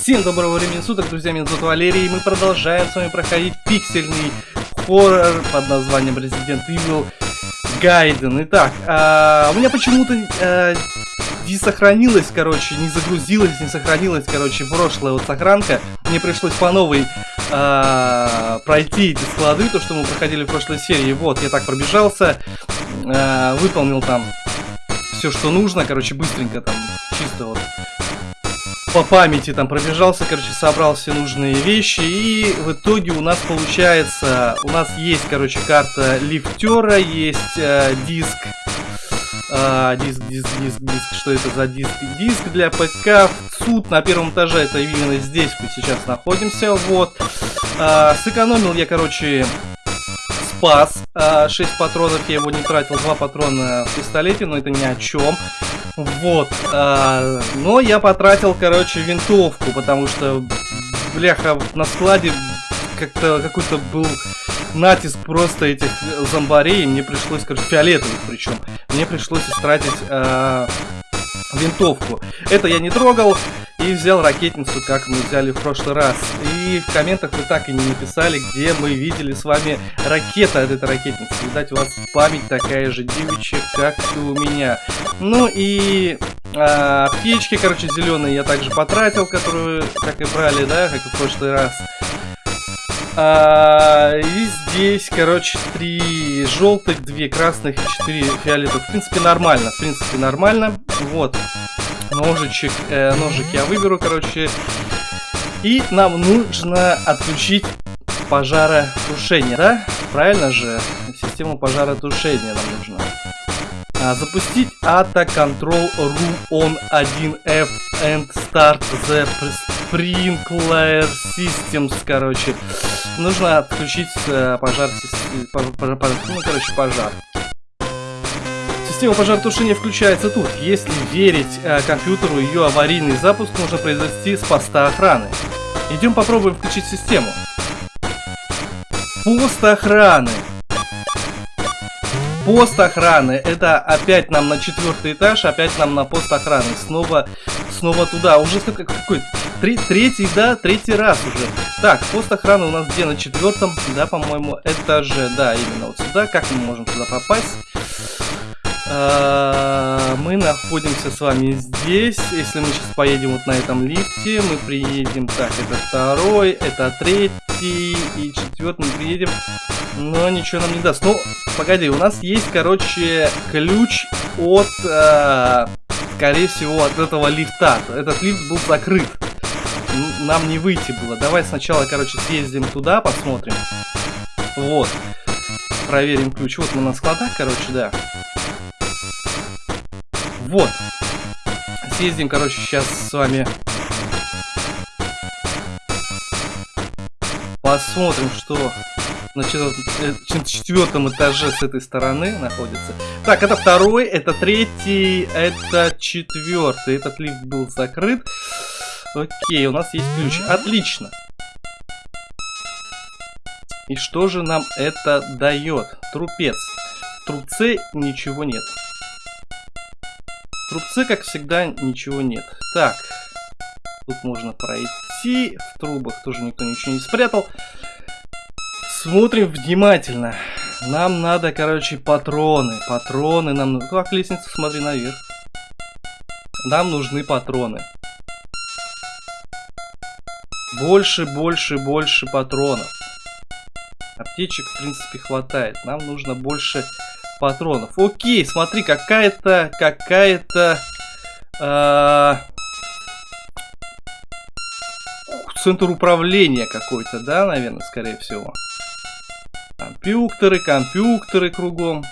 Всем доброго времени суток, друзья, меня зовут Валерий, и мы продолжаем с вами проходить пиксельный хоррор под названием Resident Evil Gaiden. Итак, а, у меня почему-то а, не сохранилась, короче, не загрузилась, не сохранилась, короче, прошлая вот сохранка. Мне пришлось по новой а, пройти эти склады, то, что мы проходили в прошлой серии. Вот, я так пробежался, а, выполнил там все, что нужно, короче, быстренько там, чисто вот по памяти там пробежался, короче, собрал все нужные вещи, и в итоге у нас получается, у нас есть, короче, карта лифтера, есть э, диск, э, диск, диск, диск, диск, что это за диск? Диск для ПК, суд на первом этаже, это именно здесь мы сейчас находимся, вот. Э, сэкономил я, короче, спас. 6 патронов я его не тратил, 2 патрона в пистолете, но это ни о чем. Вот. А, но я потратил, короче, винтовку, потому что, бляха, на складе как-то какой-то был натиск просто этих зомбарей. Мне пришлось, короче, фиолетовых причем. Мне пришлось истратить а, винтовку. Это я не трогал и взял ракетницу, как мы взяли в прошлый раз. И в комментах вы так и не написали, где мы видели с вами ракета от этой ракетницы. Видать, у вас память такая же девичья, как и у меня. Ну и а, аптечки, короче, зеленые я также потратил, которые, как и брали, да, как и в прошлый раз. А, и здесь, короче, три желтых, две красных и четыре фиолетовых. В принципе, нормально. В принципе, нормально. Вот. Ножичек, э, ножик я выберу, короче. И нам нужно отключить пожаротушение, да? Правильно же? Систему пожаротушения нам нужно. А, запустить ATA Control Room on 1F and Start the Sprinkler Systems, короче. Нужно отключить э, пожар, пожар, пожар, ну, короче, пожар. Система пожаротушения включается тут. Если верить э, компьютеру, ее аварийный запуск можно произвести с поста охраны. Идем попробуем включить систему. Пост охраны. Пост охраны. Это опять нам на четвертый этаж, опять нам на пост охраны. Снова, снова туда. Уже какой, какой Три, третий, да, третий раз уже. Так, пост охраны у нас где? На четвертом, да, по-моему, этаже. Да, именно вот сюда. Как мы можем туда попасть? А, мы находимся с вами здесь. Если мы сейчас поедем вот на этом лифте, мы приедем... Так, это второй, это третий и четвертый мы приедем. Но ничего нам не даст. Ну, погоди, у нас есть, короче, ключ от... Э, скорее всего, от этого лифта. Этот лифт был закрыт нам не выйти было. Давай сначала, короче, съездим туда, посмотрим. Вот. Проверим ключ. Вот мы на складах, короче, да. Вот. Съездим, короче, сейчас с вами... Посмотрим, что на э, четвертом этаже с этой стороны находится. Так, это второй, это третий, это четвертый. Этот лифт был закрыт. Окей, у нас есть ключ. Отлично. И что же нам это дает? Трупец. В трубце ничего нет. В трубце, как всегда, ничего нет. Так. Тут можно пройти. В трубах тоже никто ничего не спрятал. Смотрим внимательно. Нам надо, короче, патроны. Патроны нам... Как лестница, смотри наверх. Нам нужны патроны. Больше, больше, больше патронов. Аптечек, в принципе, хватает. Нам нужно больше патронов. Окей, смотри, какая-то, какая-то... Э, центр управления какой-то, да, наверное, скорее всего. Компьютеры, компьютеры кругом.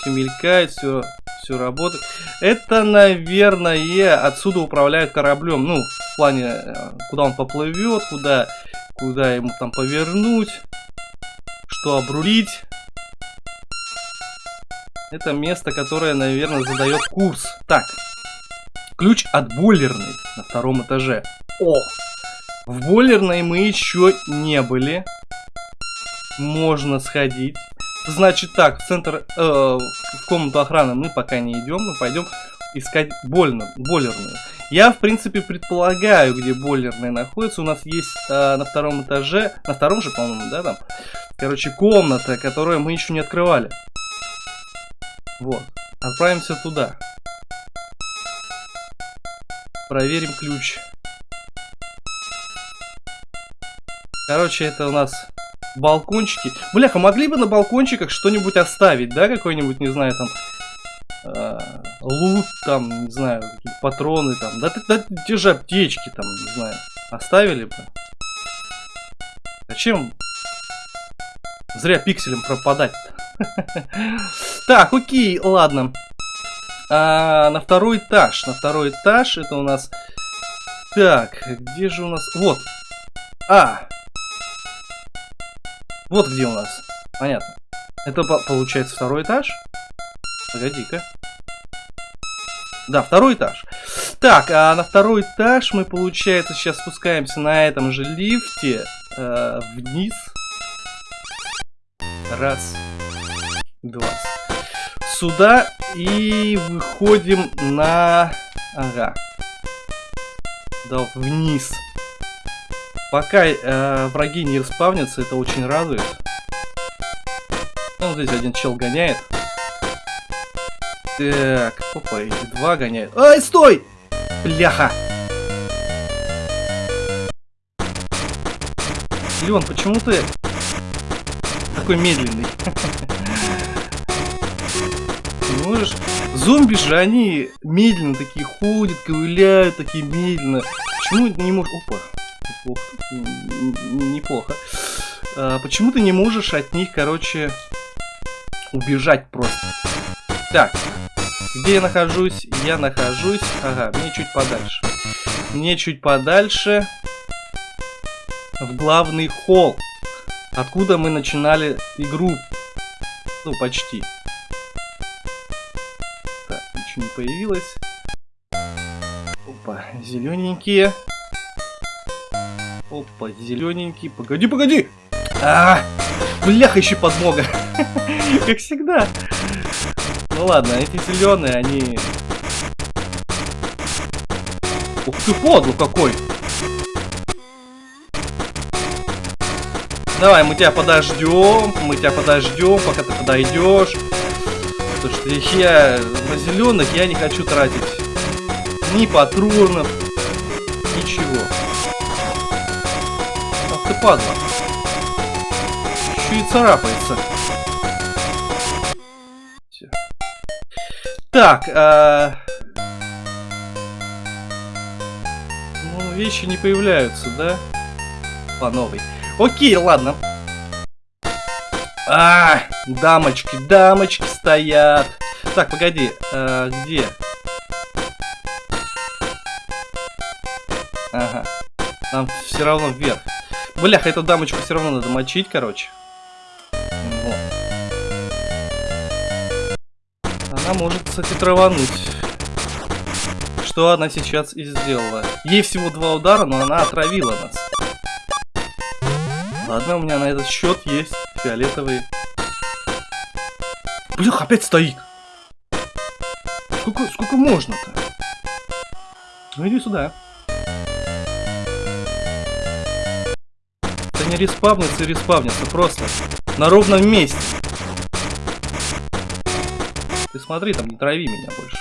Все мелькает, все все работает. Это, наверное, отсюда управляют кораблем. Ну, в плане, э, куда он поплывет, куда, куда ему там повернуть, что обрулить. Это место, которое, наверное, задает курс. Так, ключ от бойлерной на втором этаже. О! В бойлерной мы еще не были. Можно сходить. Значит так, в центр, э, в комнату охраны мы пока не идем, мы пойдем искать больно, бойлерную. Я, в принципе, предполагаю, где бойлерная находится. У нас есть э, на втором этаже, на втором же, по-моему, да, там, короче, комната, которую мы еще не открывали. Вот. Отправимся туда. Проверим ключ. Короче, это у нас балкончики. Бляха, могли бы на балкончиках что-нибудь оставить, да? Какой-нибудь, не знаю, там... Э, лут, там, не знаю, патроны, там. Да, да, те же аптечки, там, не знаю. Оставили бы. Зачем зря пикселем пропадать? Так, окей, ладно. А, на второй этаж. На второй этаж это у нас... Так, где же у нас... Вот. А, вот где у нас. Понятно. Это получается второй этаж? Погоди-ка. Да, второй этаж. Так, а на второй этаж мы, получается, сейчас спускаемся на этом же лифте э, вниз. Раз. Два. Сюда и выходим на... Ага. Да, вниз. Пока э, враги не распавнятся, это очень радует. Ну, здесь один чел гоняет. Так, опа, эти два гоняют. Ай, стой! Бляха! Леон, почему ты такой медленный? Можешь? Зомби же, они медленно такие ходят, ковыляют такие медленно. Почему не можешь... Опа, неплохо. Неплохо. А, почему ты не можешь от них, короче, убежать просто? Так, где я нахожусь? Я нахожусь... Ага, мне чуть подальше. Мне чуть подальше в главный холл, откуда мы начинали игру. Ну, почти. Так, ничего не появилось. Опа, зелененькие. Опа, зелененький. Погоди, погоди! А, бляха, еще подмога. Как всегда. Ну ладно, эти зеленые, они... Ух ты, подло какой! Давай, мы тебя подождем, мы тебя подождем, пока ты подойдешь. Потому что я на зеленых я не хочу тратить ни патронов, ничего ты падла. Еще и царапается. Так, а... Ну, вещи не появляются, да? По новой. Окей, ладно. А, дамочки, дамочки стоят. Так, погоди, а, где? Ага. Нам все равно вверх. Бляха, эту дамочку все равно надо мочить, короче. Она может, кстати, травануть. Что она сейчас и сделала. Ей всего два удара, но она отравила нас. Ладно, у меня на этот счет есть фиолетовые. Блях, опять стоит. Сколько, сколько можно-то? Ну иди сюда. не респавнится и респавнится, просто. На ровном месте. Ты смотри, там не трави меня больше.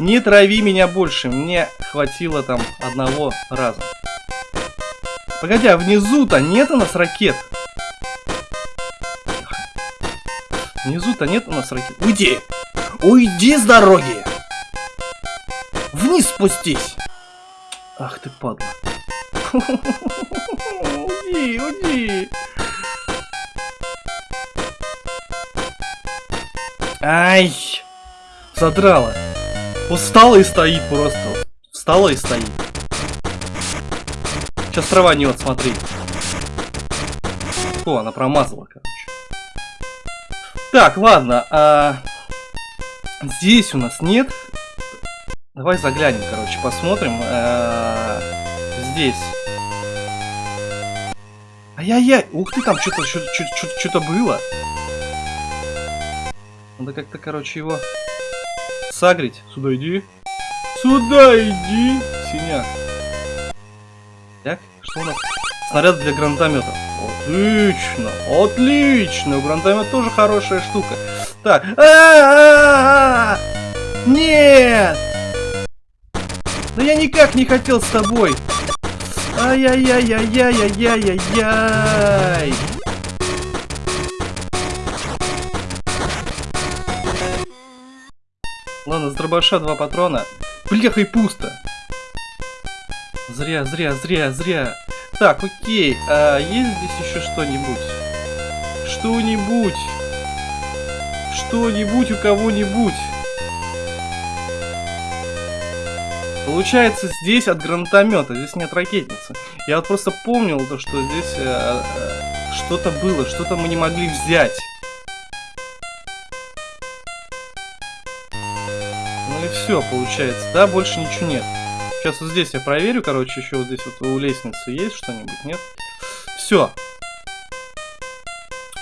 Не трави меня больше, мне хватило там одного раза. Погоди, а внизу-то нет у нас ракет? Внизу-то нет у нас ракет. Уйди! Уйди с дороги! Вниз спустись! Ах ты падла. Уйди, уйди. Ай! Задрала. Устала и стоит просто. Встала и стоит. Сейчас трава не вот, смотри. О, она промазала, короче. Так, ладно. А... Здесь у нас нет. Давай заглянем, короче, посмотрим. А... Здесь. Ай-яй-яй! Ух ты, там что-то что-то было. Надо как-то, короче, его сагрить. Сюда иди. Сюда иди, синяк. Так, что у нас? Снаряд для гранатомета. Отлично, отлично. Гранатомет тоже хорошая штука. Так. А -а -а! Нет! Да я никак не хотел с тобой. Ай-яй-яй-яй-яй-яй-яй-яй. Ладно, с дробаша два патрона. Бляха и пусто. Зря, зря, зря, зря. Так, окей. А есть здесь еще что-нибудь? Что-нибудь? Что-нибудь у кого-нибудь? Получается, здесь от гранатомета, здесь нет ракетницы. Я вот просто помнил то, что здесь э, э, что-то было, что-то мы не могли взять. Все, получается, да, больше ничего нет. Сейчас вот здесь я проверю, короче, еще вот здесь вот у лестницы есть что-нибудь, нет? Все.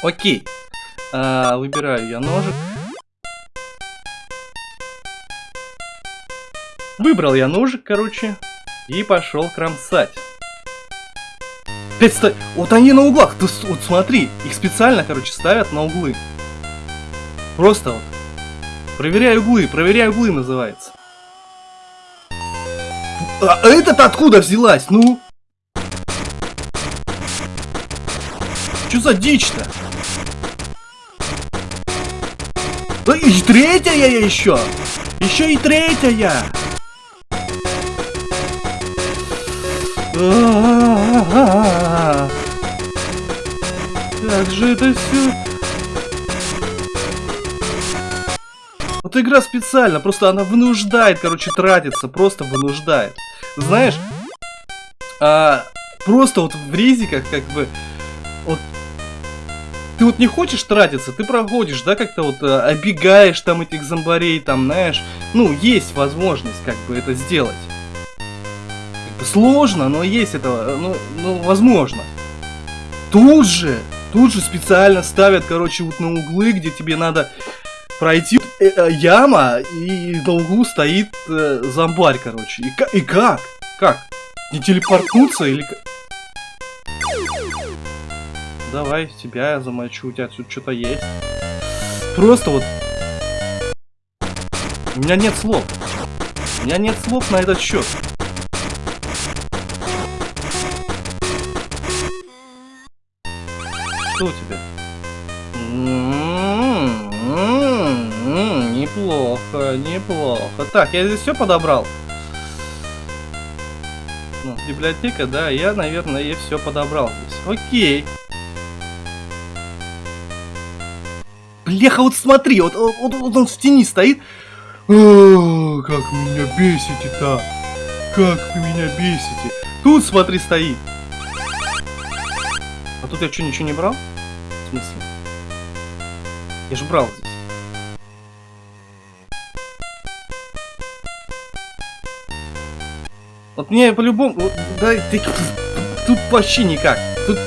Окей. А, выбираю я ножик. Выбрал я ножик, короче, и пошел кромсать. Опять ста... Вот они на углах, ты вот смотри, их специально, короче, ставят на углы. Просто вот. Проверяю углы, проверяю углы называется. А этот откуда взялась, ну? Что за дичь-то? Да и третья я еще! Еще и третья! Как же это все? Вот игра специально, просто она вынуждает, короче, тратиться, просто вынуждает. Знаешь, а, просто вот в резиках, как бы, вот, ты вот не хочешь тратиться, ты проходишь, да, как-то вот а, обегаешь там этих зомбарей, там, знаешь, ну, есть возможность, как бы, это сделать. Сложно, но есть это, ну, ну, возможно. Тут же, тут же специально ставят, короче, вот на углы, где тебе надо пройти э, э, яма, и на углу стоит э, зомбарь, короче. И, и как? Как? Не телепортнуться или... Давай, тебя я замочу, у тебя тут что-то есть. Просто вот... У меня нет слов. У меня нет слов на этот счет. Что у тебя? Неплохо, неплохо. Так, я здесь все подобрал. Ну, библиотека, да, я, наверное, и все подобрал здесь. Окей. Бляха, вот смотри, вот, вот, вот он в тени стоит. О, как вы меня бесите-то. Как вы меня бесите. Тут, смотри, стоит. А тут я что, ничего не брал? смысле? Я же брал здесь. Вот мне по-любому... Да, ты, тут вообще никак. Тут...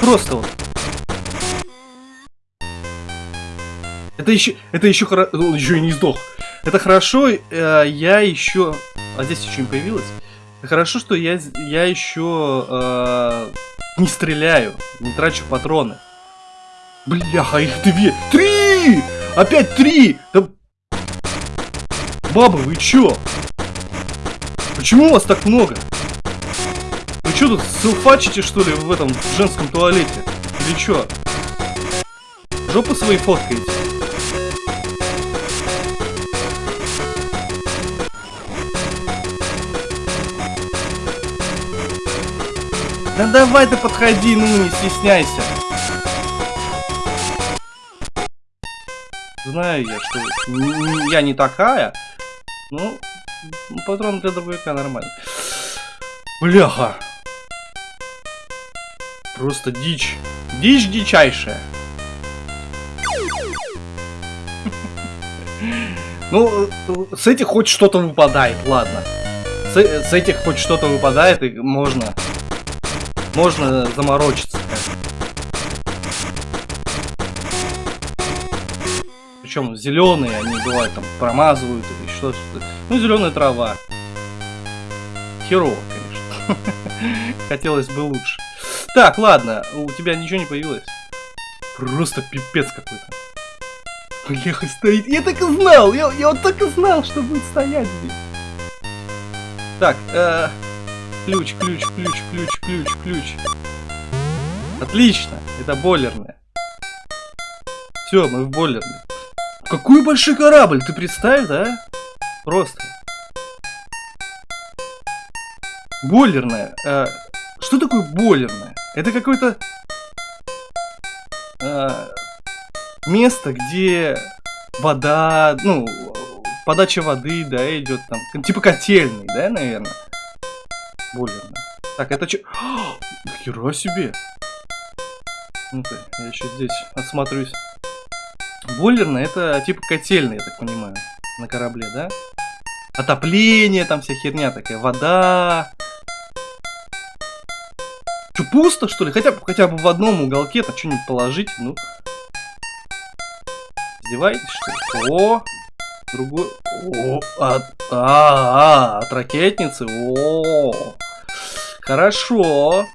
Просто вот. Это еще... Это еще хорошо... Еще и не сдох. Это хорошо, э, я еще... А здесь еще не появилось? Хорошо, что я, я еще э, не стреляю, не трачу патроны. Бляха, их две. Три! Опять три! Да... Бабы, вы чё? Почему вас так много? Вы чё тут селфачите, что ли, в этом женском туалете? Или чё? Жопы свои фоткаете? Да давай ты подходи, ну не стесняйся. Знаю я, что я не такая. Ну, патрон для дробовика нормально. Бляха. Просто дичь. Дичь дичайшая. Ну, с этих хоть что-то выпадает, ладно. С, с этих хоть что-то выпадает, и можно можно заморочиться. Причем зеленые, они бывают там промазывают или что-то. Ну, зеленая трава. Херово, конечно. Хотелось бы лучше. Так, ладно, у тебя ничего не появилось. Просто пипец какой-то. Леха стоит. Я так и знал! Я, я вот так и знал, что будет стоять здесь. Так, э, ключ, ключ, ключ, ключ, ключ, ключ. Отлично, это бойлерная. Все, мы в бойлерной. Какой большой корабль, ты представь, да? Просто. Бойлерная. Э, что такое бойлерная? Это какой-то э, место, где вода, ну, подача воды, да, идет там. Типа котельный, да, наверное? Бойлерная. Так, это что? Хера себе. Ну-ка, я еще здесь осмотрюсь. Бойлерная это типа котельная, я так понимаю, на корабле, да? Отопление, там вся херня такая, вода. Что, пусто, что ли? Хотя, хотя бы в одном уголке там что-нибудь положить, ну. Издеваетесь, что ли? О, другой. О, от, а, а, от ракетницы. О, хорошо.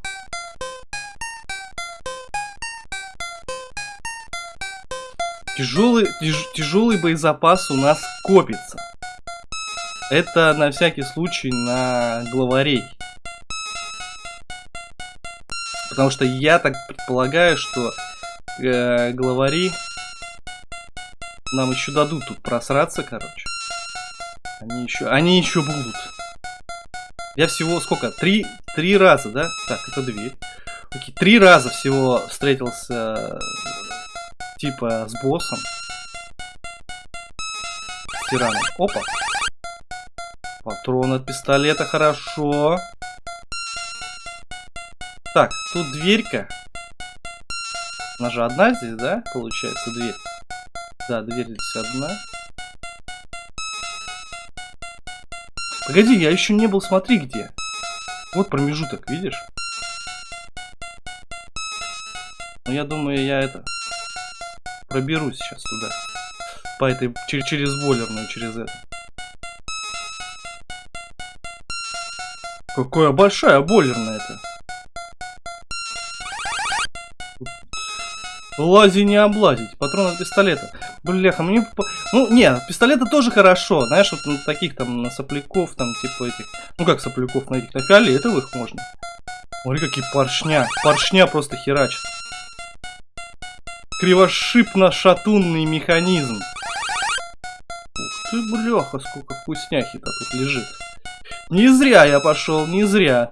Тяжелый, тяж, тяжелый боезапас у нас копится. Это на всякий случай на главарей. Потому что я так предполагаю, что э, главари нам еще дадут тут просраться, короче. Они еще, они еще будут. Я всего сколько? Три, три раза, да? Так, это дверь. Окей, три раза всего встретился типа с боссом. С тираном. Опа. Патрон от пистолета, хорошо. Так, тут дверька. Она же одна здесь, да? Получается, дверь. Да, дверь здесь одна. Погоди, я еще не был, смотри где. Вот промежуток, видишь? Ну, я думаю, я это проберусь сейчас туда. По этой, через, через бойлерную, через это. Какая большая бойлерная это. Лази не облазить. Патрон от пистолета. Бляха, мне... Ну, нет, пистолеты тоже хорошо. Знаешь, вот на таких там, на сопляков, там, типа этих... Ну, как сопляков, на этих, на фиолетовых можно. Смотри, какие поршня. Поршня просто херачат кривошипно-шатунный механизм. Ух ты, бляха, сколько вкусняхи-то тут лежит. Не зря я пошел, не зря.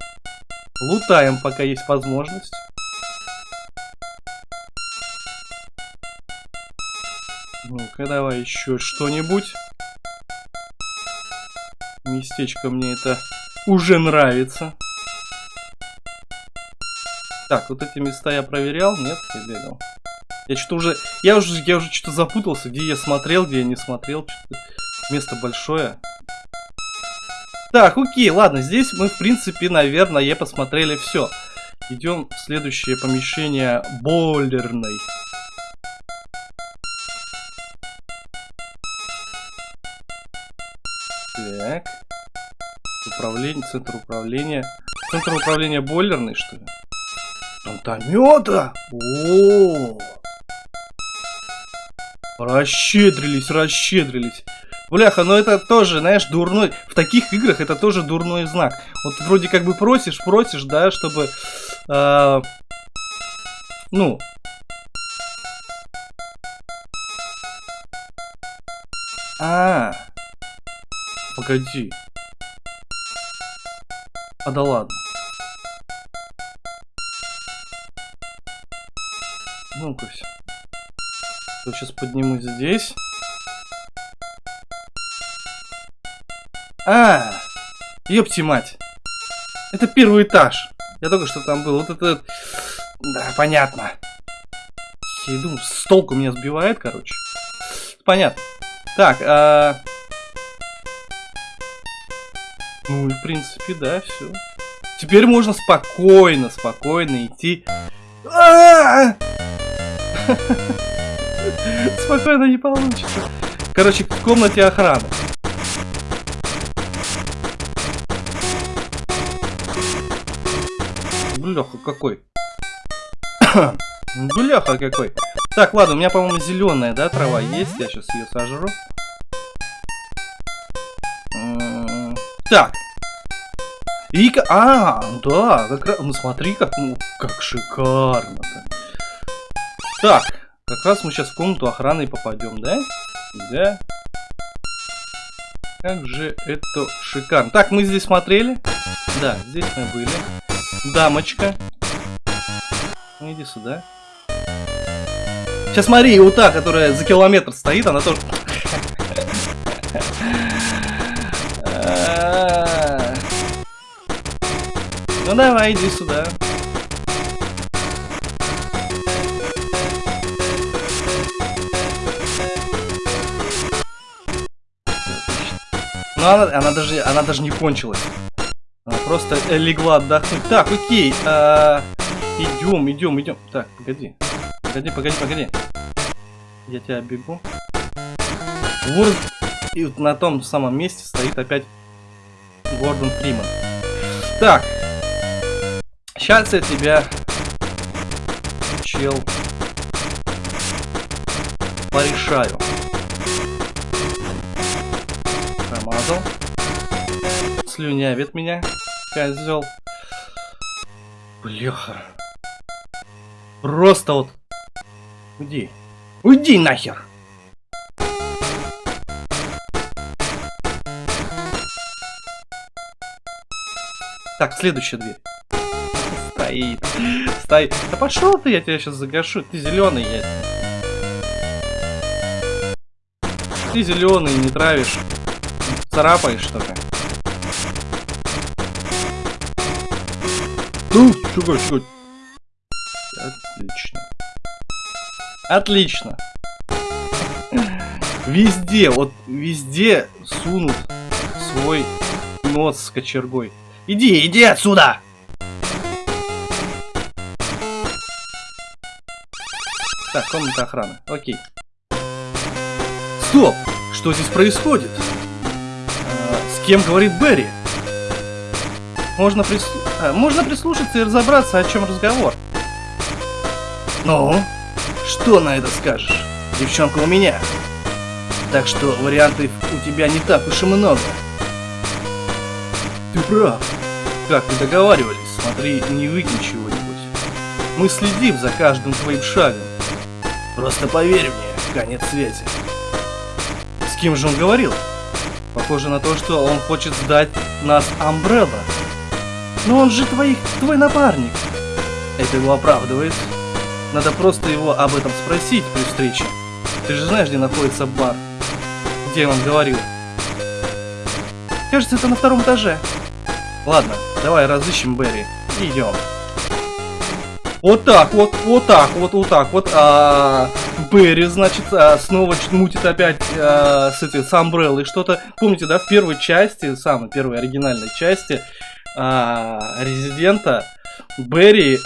Лутаем, пока есть возможность. Ну-ка, давай еще что-нибудь. Местечко мне это уже нравится. Так, вот эти места я проверял? Нет, я бегал. Я что-то уже... Я уже, я уже что-то запутался, где я смотрел, где я не смотрел. Место большое. Так, окей, ладно, здесь мы, в принципе, наверное, посмотрели все. Идем в следующее помещение бойлерной. Так. Управление, центр управления. Центр управления бойлерной, что ли? Гранатомета? О, -о, -о. Расщедрились, расщедрились. Бляха, ну это тоже, знаешь, дурной... В таких играх это тоже дурной знак. Вот вроде как бы просишь, просишь, да, чтобы... Э, ну... А, -а, а, погоди. А да ладно. Ну-ка все. Сейчас поднимусь здесь. А, ёпти мать. Это первый этаж. Я только что там был. Вот это... Да, понятно. Думаю, с толку меня сбивает, короче. Понятно. Так, а... Ну и в принципе, да, все. Теперь можно спокойно, спокойно идти. А -а -а! Спокойно не получится. Короче, в комнате охраны. Бляха какой. Бляха какой. Так, ладно, у меня, по-моему, зеленая, да, трава есть. Я сейчас ее сожру. Так. И... А, да, как раз... Ну, смотри, как, ну, как шикарно-то. Так, как раз мы сейчас в комнату охраны попадем, да? Да. Как же это шикарно. Так, мы здесь смотрели? Да, здесь мы были. Дамочка. Иди сюда. Сейчас смотри, у та, которая за километр стоит, она тоже... Ну давай, иди сюда. Ну она, она даже она даже не кончилась. Она просто легла отдохнуть. Так, окей. А, идем, идем, идем. Так, погоди. Погоди, погоди, погоди. Я тебя бегу. Вот. И вот на том самом месте стоит опять Гордон Фриман. Так, Сейчас я тебя, чел, порешаю. Промазал. Слюнявит меня, козел. Бляха. Просто вот... Уйди. Уйди нахер! Так, следующая дверь стоит. Стоит. Да пошел ты, я тебя сейчас загашу. Ты зеленый, я. Ты зеленый, не травишь. Царапаешь что-то. Ну, чего, чего? Отлично. Отлично. Везде, вот везде сунут свой нос с кочергой. Иди, иди отсюда! Так, комната охраны. Окей. Стоп! Что здесь происходит? Кем говорит Берри? Можно, прис... а, можно прислушаться и разобраться, о чем разговор. Ну, что на это скажешь? Девчонка у меня. Так что вариантов у тебя не так уж и много. Ты прав. Как мы договаривались, смотри, не выкинь чего-нибудь. Мы следим за каждым твоим шагом. Просто поверь мне, конец свете. С кем же он говорил? Похоже на то, что он хочет сдать нас Амбрелла. Но он же твой, твой напарник. Это его оправдывает. Надо просто его об этом спросить при встрече. Ты же знаешь, где находится бар? Где он говорил? Кажется, это на втором этаже. Ладно, давай разыщем Берри идем. Вот так вот, вот так вот, вот так вот. А, Берри, значит, а, снова мутит опять а, с этой с Umbrella что-то. Помните, да, в первой части, самой первой оригинальной части а, Резидента, Берри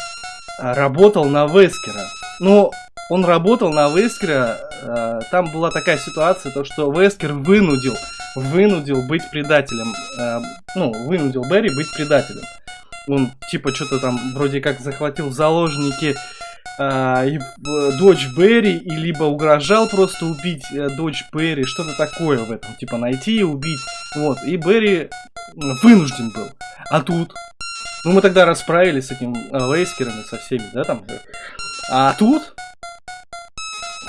работал на Вескера. Но он работал на Вескера, а, там была такая ситуация, то что Вескер вынудил, вынудил быть предателем, а, ну, вынудил Берри быть предателем он типа что-то там вроде как захватил в заложники э, и, э, дочь Берри, и либо угрожал просто убить э, дочь Берри, что-то такое в этом, типа найти и убить. Вот, и Берри вынужден был. А тут, ну мы тогда расправились с этим э, Вейскером со всеми, да, там. А тут,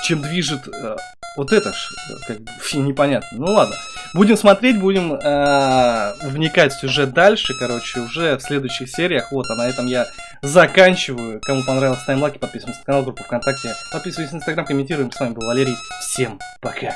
чем движет э, вот это ж, как непонятно. Ну ладно. Будем смотреть, будем э, вникать в сюжет дальше, короче, уже в следующих сериях. Вот, а на этом я заканчиваю. Кому понравилось, ставим лайки, подписываемся на канал, группу ВКонтакте. Подписывайтесь на Инстаграм, комментируем. С вами был Валерий. Всем пока.